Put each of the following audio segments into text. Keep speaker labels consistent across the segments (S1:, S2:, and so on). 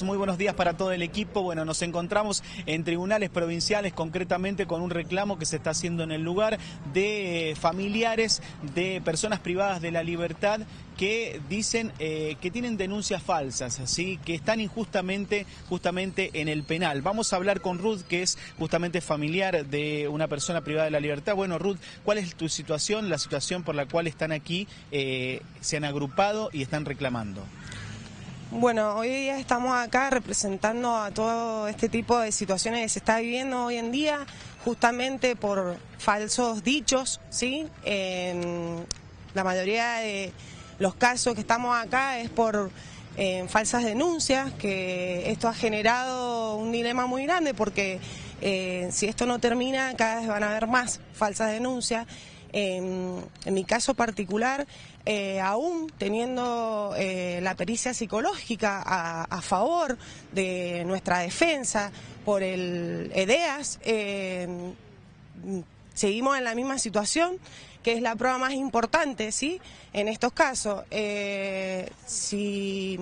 S1: Muy buenos días para todo el equipo. Bueno, nos encontramos en tribunales provinciales, concretamente con un reclamo que se está haciendo en el lugar de eh, familiares de personas privadas de la libertad que dicen eh, que tienen denuncias falsas, así que están injustamente justamente en el penal. Vamos a hablar con Ruth, que es justamente familiar de una persona privada de la libertad. Bueno, Ruth, ¿cuál es tu situación, la situación por la cual están aquí, eh, se han agrupado y están reclamando?
S2: Bueno, hoy día estamos acá representando a todo este tipo de situaciones que se está viviendo hoy en día, justamente por falsos dichos, ¿sí? En la mayoría de los casos que estamos acá es por eh, falsas denuncias, que esto ha generado un dilema muy grande porque eh, si esto no termina, cada vez van a haber más falsas denuncias. En, mi caso particular, eh, aún teniendo eh, la pericia psicológica a, favor de nuestra defensa por el EDEAS, eh, seguimos en la misma situación, que es la prueba más importante, ¿sí? En estos casos, si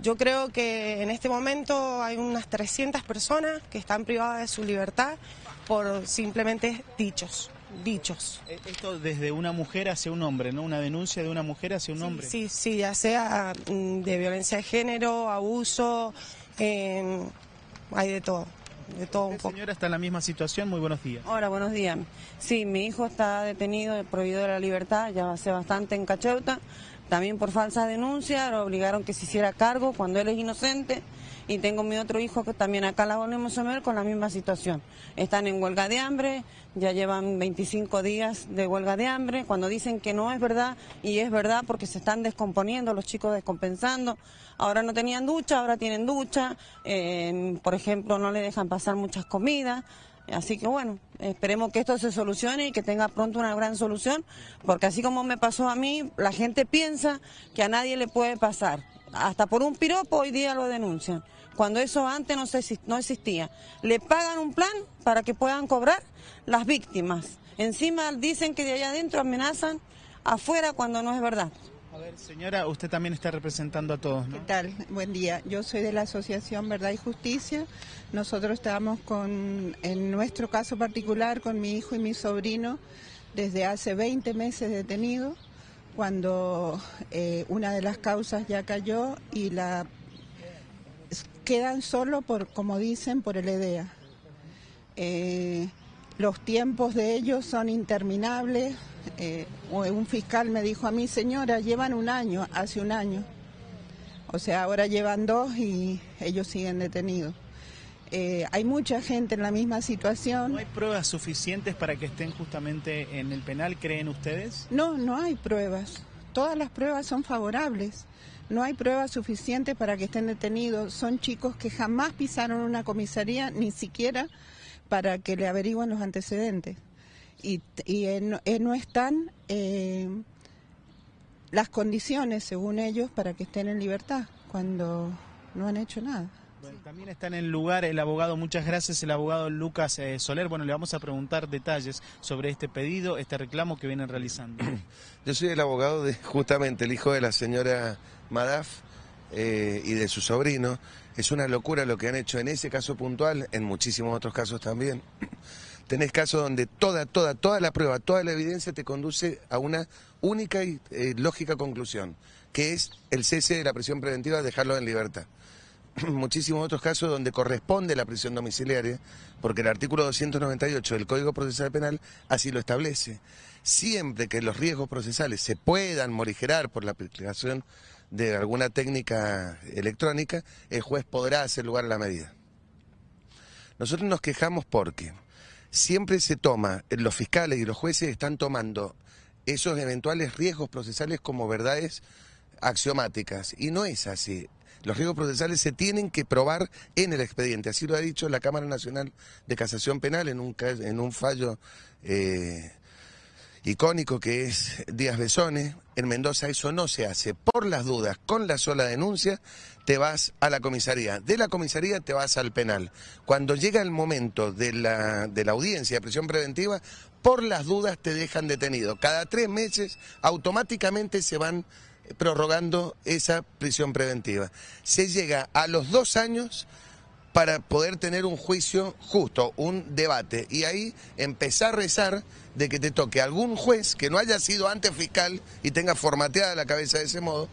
S2: yo creo que en este momento hay unas 300 personas que están privadas de su libertad por simplemente dichos dichos.
S1: E, esto desde una mujer hacia un hombre, ¿no? Una denuncia de una mujer hacia un hombre.
S2: Sí, sí, ya sea mm, de violencia de género, abuso, hay de todo. De todo un poco.
S1: señora está en la misma situación, muy buenos días.
S3: Hola, buenos días. Sí, mi hijo está detenido, prohibido de la libertad, ya hace bastante en Cacheuta, también por falsa denuncia, lo obligaron que se hiciera cargo cuando él es inocente y tengo mi otro hijo que también acá la volvemos a ver con la misma situación. Están en huelga de hambre, ya llevan 25 días de huelga de hambre, cuando dicen que no es verdad, y es verdad porque se están descomponiendo, los chicos descompensando, ahora no tenían ducha, ahora tienen ducha, eh, por ejemplo no le dejan pasar muchas comidas, Así que bueno, esperemos que esto se solucione y que tenga pronto una gran solución, porque así como me pasó a mí, la gente piensa que a nadie le puede pasar. Hasta por un piropo hoy día lo denuncian, cuando eso antes no, se, no existía. Le pagan un plan para que puedan cobrar las víctimas. Encima dicen que de allá adentro amenazan afuera cuando no es verdad.
S1: A ver, señora, usted también está representando a todos, ¿no?
S4: ¿Qué tal? Buen día. Yo soy de la Asociación Verdad y Justicia. Nosotros estamos con, en nuestro caso particular, con mi hijo y mi sobrino, desde hace 20 meses detenidos, cuando eh, una de las causas ya cayó y la quedan solo por, como dicen, por el EDEA. Eh, los tiempos de ellos son interminables. Eh, un fiscal me dijo a mí, señora, llevan un año, hace un año. O sea, ahora llevan dos y ellos siguen detenidos. Eh, hay mucha gente en la misma situación.
S1: ¿No hay pruebas suficientes para que estén justamente en el penal, creen ustedes?
S4: No, no hay pruebas. Todas las pruebas son favorables. No hay pruebas suficientes para que estén detenidos. Son chicos que jamás pisaron una comisaría, ni siquiera para que le averigüen los antecedentes. Y, no están eh, las condiciones, según ellos, para que estén en libertad, cuando no han hecho nada.
S1: También está en el lugar el abogado, muchas gracias, el abogado Lucas eh, Soler. Bueno, le vamos a preguntar detalles sobre este pedido, este reclamo que vienen realizando.
S5: Yo soy el abogado de justamente el hijo de la señora Madaf, eh, y de su sobrino. Es una locura lo que han hecho en ese caso puntual, en muchísimos otros casos también. Tenés casos donde toda, toda, toda la prueba, toda la evidencia te conduce a una única y eh, lógica conclusión, que es el cese de la prisión preventiva, dejarlo en libertad. Muchísimos otros casos donde corresponde la prisión domiciliaria, porque el artículo 298 del Código Procesal Penal así lo establece. Siempre que los riesgos procesales se puedan morigerar por la aplicación de alguna técnica electrónica, el juez podrá hacer lugar a la medida. Nosotros nos quejamos porque siempre se toma, los fiscales y los jueces están tomando esos eventuales riesgos procesales como verdades axiomáticas. Y no es así. Los riesgos procesales se tienen que probar en el expediente. Así lo ha dicho la Cámara Nacional de Casación Penal en un, fallo eh, icónico que es Díaz Besone. En Mendoza eso no se hace. Por las dudas, con la sola denuncia, te vas a la comisaría. De la comisaría te vas al penal. Cuando llega el momento de la, de la audiencia de prisión preventiva, por las dudas te dejan detenido. Cada tres meses automáticamente se van prorrogando esa prisión preventiva. Se llega a los dos años para poder tener un juicio justo, un debate, y ahí empezar a rezar de que te toque algún juez que no haya sido antes fiscal y tenga formateada la cabeza de ese modo,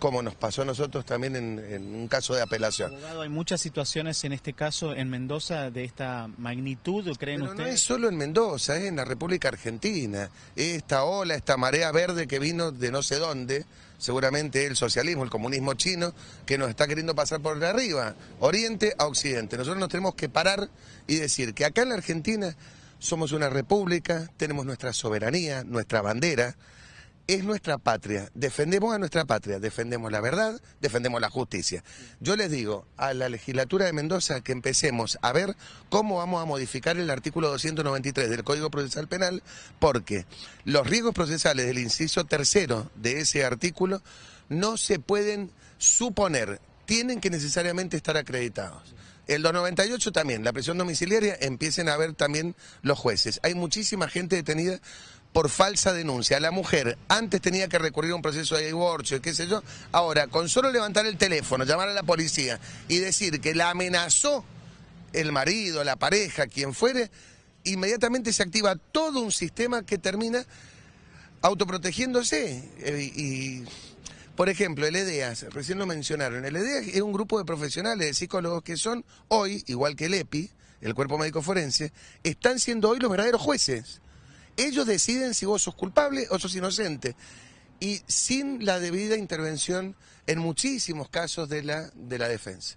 S5: como nos pasó a nosotros también en, un caso de apelación.
S1: Abogado, hay muchas situaciones en este caso en Mendoza de esta magnitud, ¿creen
S5: Pero
S1: ustedes?
S5: No es solo en Mendoza, es en la República Argentina. Esta ola, esta marea verde que vino de no sé dónde, seguramente el socialismo, el comunismo chino, que nos está queriendo pasar por arriba, oriente a occidente. Nosotros nos tenemos que parar y decir que acá en la Argentina somos una república, tenemos nuestra soberanía, nuestra bandera, es nuestra patria, defendemos a nuestra patria, defendemos la verdad, defendemos la justicia. Yo les digo a la legislatura de Mendoza que empecemos a ver cómo vamos a modificar el artículo 293 del Código Procesal Penal, porque los riesgos procesales del inciso tercero de ese artículo no se pueden suponer, tienen que necesariamente estar acreditados. El 298 también, la prisión domiciliaria, empiecen a ver también los jueces. Hay muchísima gente detenida por falsa denuncia. La mujer antes tenía que recurrir a un proceso de divorcio, qué sé yo. Ahora, con solo levantar el teléfono, llamar a la policía y decir que la amenazó el marido, la pareja, quien fuere, inmediatamente se activa todo un sistema que termina autoprotegiéndose. Eh, y, por ejemplo, el EDEAS, recién lo mencionaron, el EDEAS es un grupo de profesionales, de psicólogos que son hoy, igual que el EPI, el Cuerpo Médico Forense, están siendo hoy los verdaderos jueces. Ellos deciden si vos sos culpable o sos inocente. Y sin la debida intervención en muchísimos casos de la, de la defensa.